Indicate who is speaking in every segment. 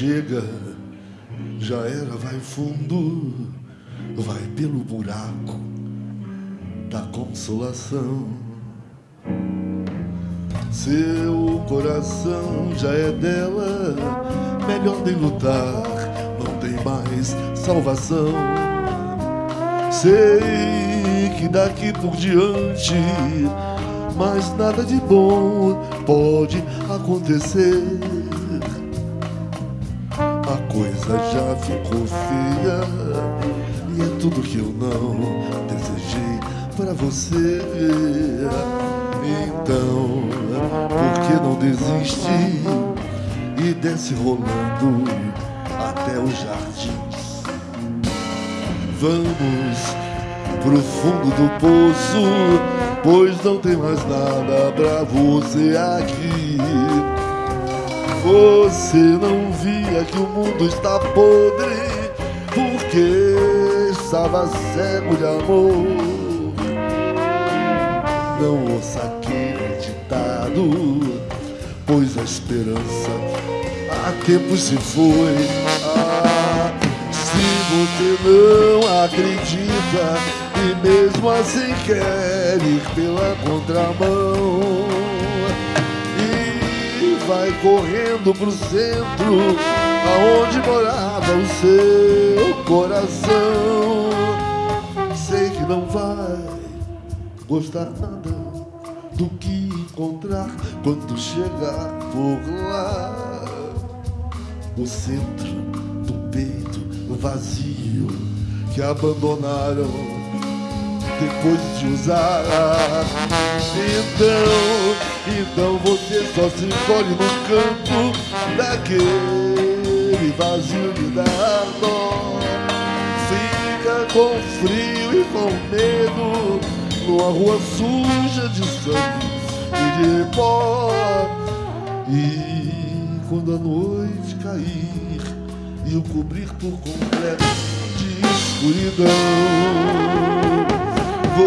Speaker 1: chega, já era, vai fundo, vai pelo buraco da consolação. Seu coração já é dela, melhor nem lutar, não tem mais salvação. Sei que daqui por diante mais nada de bom pode acontecer. Coisa já ficou feia e é tudo que eu não desejei para você. Então, por que não desiste e desce rolando até os jardins? Vamos pro fundo do poço, pois não tem mais nada pra você aqui. Você não via que o mundo está podre, porque estava cego de amor. Não ouça aquele ditado, pois a esperança há tempo se foi. Ah, se você não acredita e mesmo assim quer ir pela contramão vai correndo pro centro aonde morava o seu coração. Sei que não vai gostar nada do que encontrar quando chegar por lá. O centro do peito vazio que abandonaram depois de usar. Então, então você só se encolhe no canto daquele vazio de dar dó. Fica com frio e com medo numa rua suja de sangue e de pó. E quando a noite cair e o cobrir por completo de escuridão,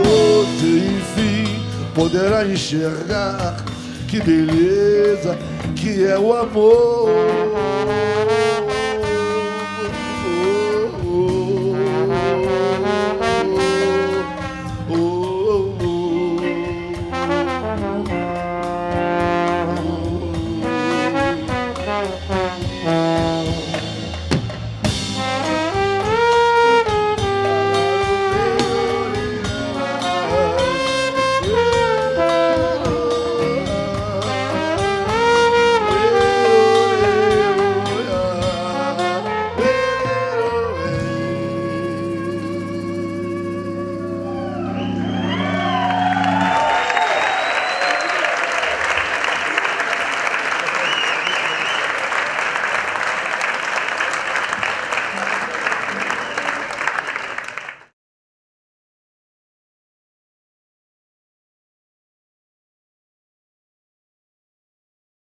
Speaker 1: você enfim poderá enxergar que beleza que é o amor.